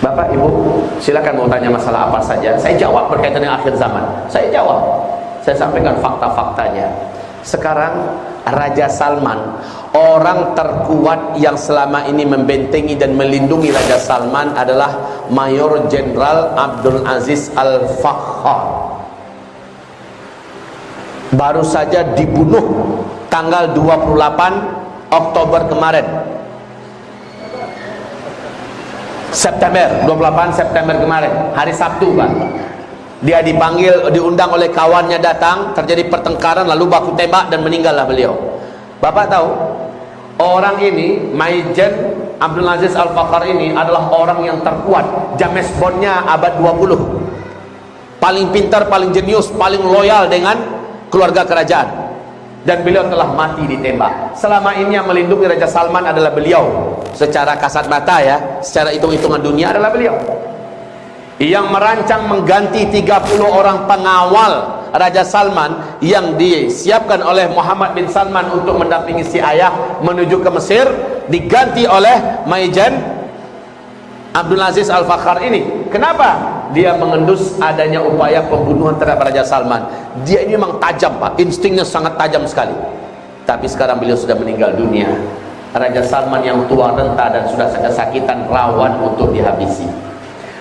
Bapak Ibu silakan mau tanya masalah apa saja. Saya jawab berkaitan dengan akhir zaman. Saya jawab. Saya sampaikan fakta-faktanya. Sekarang Raja Salman orang terkuat yang selama ini membentengi dan melindungi Raja Salman adalah Mayor Jenderal Abdul Aziz Al-Fakhar. Baru saja dibunuh tanggal 28 Oktober kemarin September 28 September kemarin. Hari Sabtu Pak. Dia dipanggil diundang oleh kawannya datang terjadi pertengkaran lalu baku tembak dan meninggallah beliau. Bapak tahu orang ini Maijen Abdul Aziz Al-Fakar ini adalah orang yang terkuat. James Bondnya abad 20 paling pintar, paling jenius, paling loyal dengan keluarga kerajaan dan beliau telah mati ditembak. Selama ini yang melindungi Raja Salman adalah beliau. Secara kasat mata ya secara hitung-hitungan dunia adalah beliau. Yang merancang mengganti 30 orang pengawal Raja Salman yang disiapkan oleh Muhammad bin Salman untuk mendampingi si ayah menuju ke Mesir diganti oleh Maijan Abdul Aziz Al-Fakhar ini. Kenapa? Dia mengendus adanya upaya pembunuhan terhadap Raja Salman. Dia ini memang tajam pak. Instingnya sangat tajam sekali. Tapi sekarang beliau sudah meninggal dunia. Raja Salman yang tua renta dan sudah kesakitan rawan untuk dihabisi.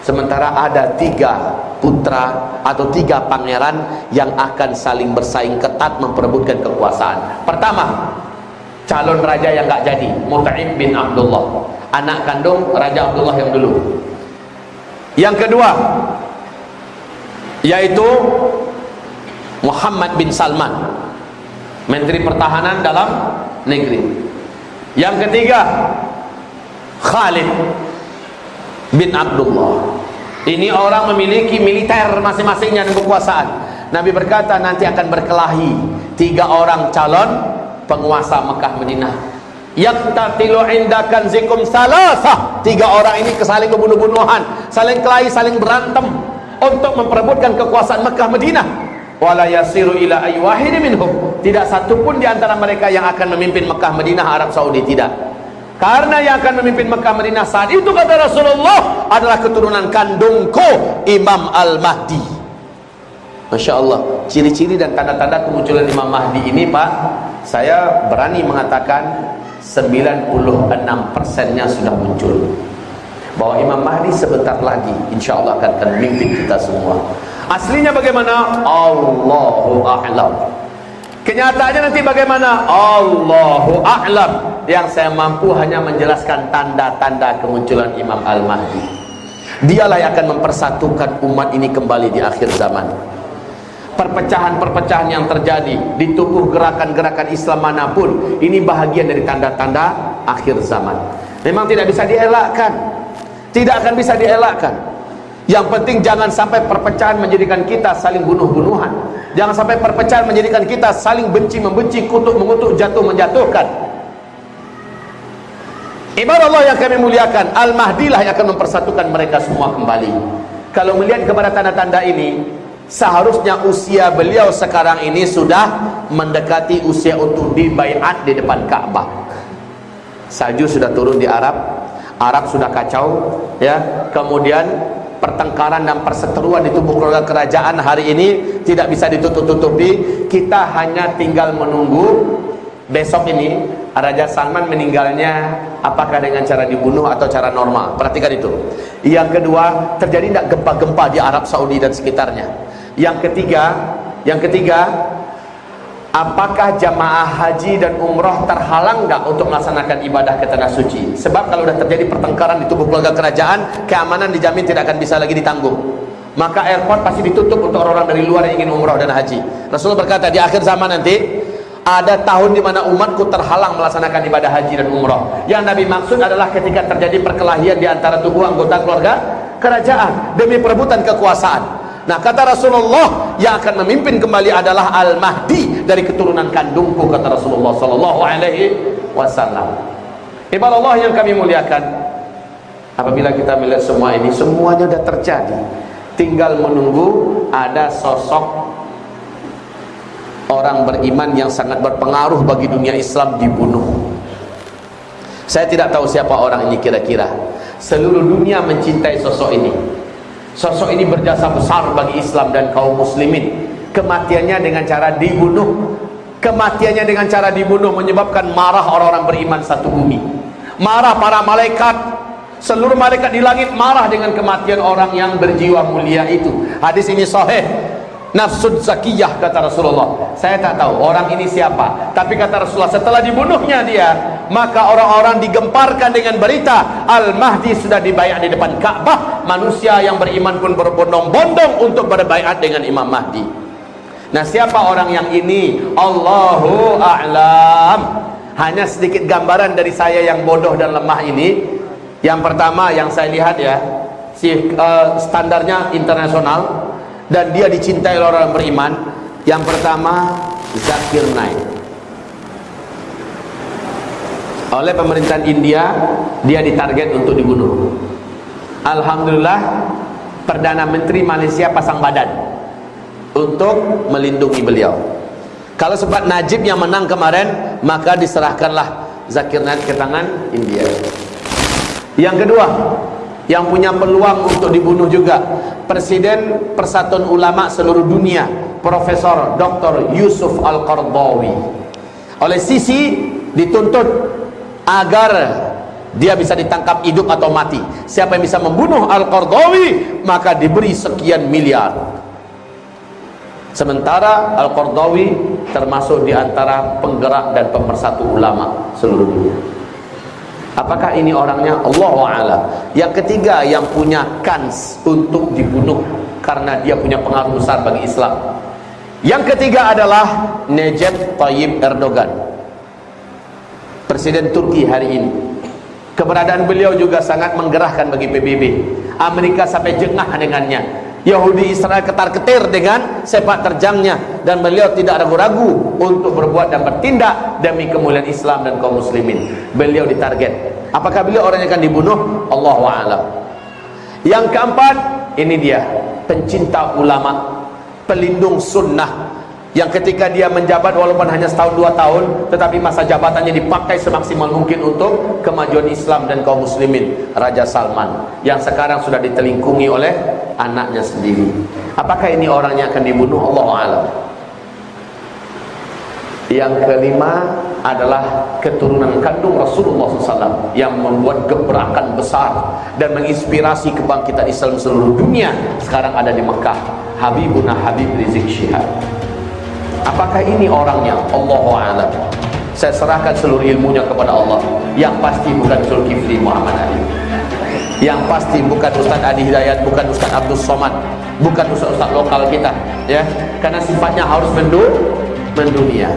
Sementara ada tiga putra atau tiga pangeran yang akan saling bersaing ketat memperebutkan kekuasaan. Pertama calon raja yang gak jadi Mut'im bin Abdullah. Anak kandung Raja Abdullah yang dulu yang kedua yaitu Muhammad bin Salman Menteri Pertahanan dalam negeri. Yang ketiga Khalid bin Abdullah. Ini orang memiliki militer masing-masingnya dan kekuasaan Nabi berkata nanti akan berkelahi tiga orang calon penguasa Mekah Madinah yaktatilu indakan zikum salasah. Tiga orang ini kesaling membunuh-bunuhan saling kelahi, saling berantem untuk memperebutkan kekuasaan Mekah Madinah. Wala yasiru ila aywahid minhum. Tidak satu pun di antara mereka yang akan memimpin Mekah Madinah Arab Saudi tidak. Karena yang akan memimpin Mekah Madinah saat itu kata Rasulullah adalah keturunan kandungku Imam Al-Mahdi. Masya Allah ciri-ciri dan tanda-tanda kemunculan Imam Mahdi ini Pak saya berani mengatakan 96 persennya sudah muncul. Bahwa Imam Mahdi sebentar lagi insya Allah akan, memimpin kita semua. Aslinya bagaimana? Allahu a'lam. Kenyataannya nanti bagaimana? Allahu a'lam. Yang saya mampu hanya menjelaskan tanda-tanda kemunculan Imam Al-Mahdi. Dialah yang akan mempersatukan umat ini kembali di akhir zaman perpecahan-perpecahan yang terjadi di tubuh gerakan-gerakan Islam mana pun ini bahagian dari tanda-tanda akhir zaman. Memang tidak bisa dielakkan. Tidak akan bisa dielakkan. Yang penting jangan sampai perpecahan menjadikan kita saling bunuh-bunuhan. Jangan sampai perpecahan menjadikan kita saling benci-membenci, kutuk-mengutuk, jatuh-menjatuhkan ibarat Allah yang kami muliakan Al-Mahdi lah yang akan mempersatukan mereka semua kembali. Kalau melihat kepada tanda-tanda ini seharusnya usia beliau sekarang ini sudah mendekati usia untuk dibayat di depan Ka'bah. Salju sudah turun di Arab Arab sudah kacau ya. Kemudian pertengkaran dan perseteruan di tubuh keluarga kerajaan hari ini tidak bisa ditutup-tutupi. Kita hanya tinggal menunggu besok ini Raja Salman meninggalnya apakah dengan cara dibunuh atau cara normal? Perhatikan itu. Yang kedua terjadi tidak gempa-gempa di Arab Saudi dan sekitarnya yang ketiga yang ketiga apakah jamaah haji dan umroh terhalang enggak untuk melaksanakan ibadah ke tanah suci? Sebab kalau sudah terjadi pertengkaran di tubuh keluarga kerajaan keamanan dijamin tidak akan bisa lagi ditanggung. Maka airport pasti ditutup untuk orang-orang dari luar yang ingin umroh dan haji. Rasulullah berkata di akhir zaman nanti ada tahun di mana umatku terhalang melaksanakan ibadah haji dan umroh. Yang Nabi maksud adalah ketika terjadi perkelahian di antara tubuh anggota keluarga kerajaan demi perebutan kekuasaan Nah kata Rasulullah yang akan memimpin kembali adalah Al-Mahdi dari keturunan kandungku kata Rasulullah sallallahu alaihi wasallam. Ibadah Allah yang kami muliakan. Apabila kita melihat semua ini semuanya sudah terjadi. Tinggal menunggu ada sosok orang beriman yang sangat berpengaruh bagi dunia Islam dibunuh. Saya tidak tahu siapa orang ini kira-kira. seluruh dunia mencintai sosok ini sosok ini berjasa besar bagi Islam dan kaum muslimin. Kematiannya dengan cara dibunuh. Kematiannya dengan cara dibunuh menyebabkan marah orang-orang beriman satu bumi. Marah para malaikat. Seluruh malaikat di langit marah dengan kematian orang yang berjiwa mulia itu. Hadis ini sahih. Nafsud zakiyah kata Rasulullah. Saya tak tahu orang ini siapa. Tapi kata Rasulullah setelah dibunuhnya dia maka orang-orang digemparkan dengan berita Al-Mahdi sudah dibayar di depan Ka'bah. Manusia yang beriman pun berbondong-bondong untuk berbaikat dengan Imam Mahdi. Nah siapa orang yang ini? Allahu A'lam. Hanya sedikit gambaran dari saya yang bodoh dan lemah ini. Yang pertama yang saya lihat ya si uh, standarnya internasional. Dan dia dicintai orang beriman. Yang pertama Zakir Naik oleh pemerintahan India dia ditarget untuk dibunuh. Alhamdulillah Perdana Menteri Malaysia pasang badan untuk melindungi beliau. Kalau sebab Najib yang menang kemarin maka diserahkanlah Zakir Naik ke tangan India. Yang kedua yang punya peluang untuk dibunuh juga Presiden Persatuan Ulama seluruh dunia Profesor Dr. Yusuf Al-Qardawi oleh sisi dituntut agar dia bisa ditangkap hidup atau mati. Siapa yang bisa membunuh Al-Qardawi maka diberi sekian miliar. Sementara Al-Qardawi termasuk di antara penggerak dan pemersatu ulama seluruh dunia. Apakah ini orangnya? Allah Ta'ala Yang ketiga yang punya kans untuk dibunuh Karena dia punya pengaruh besar bagi Islam. Yang ketiga adalah Necip Tayyip Erdogan Presiden Turki hari ini Keberadaan beliau juga sangat menggerahkan bagi PBB Amerika sampai jengah dengannya Yahudi Israel ketar-ketir dengan sepak terjangnya dan beliau tidak ragu-ragu untuk berbuat dan bertindak demi kemuliaan Islam dan kaum muslimin. Beliau ditarget. Apakah beliau orang yang akan dibunuh? Allahu a'lam. Yang keempat, ini dia, pencinta ulama, pelindung sunnah yang ketika dia menjabat walaupun hanya setahun dua tahun tetapi masa jabatannya dipakai semaksimal mungkin untuk kemajuan Islam dan kaum muslimin. Raja Salman yang sekarang sudah ditelingkungi oleh anaknya sendiri. Apakah ini orangnya akan dibunuh? Allah alam. Yang kelima adalah keturunan kandung Rasulullah SAW yang membuat gebrakan besar dan menginspirasi kebangkitan Islam seluruh dunia sekarang ada di Mekah. Habibuna Habib Rizik Syihab Apakah ini orangnya? Allahu a'lam. Saya serahkan seluruh ilmunya kepada Allah. Yang pasti bukan Zulkifli Muhammad Ali. Yang pasti bukan Ustaz Adi Hidayat, bukan Ustaz Abdul Somad, bukan Ustaz-Ustaz lokal kita, ya. Karena sifatnya harus mendu mendunia.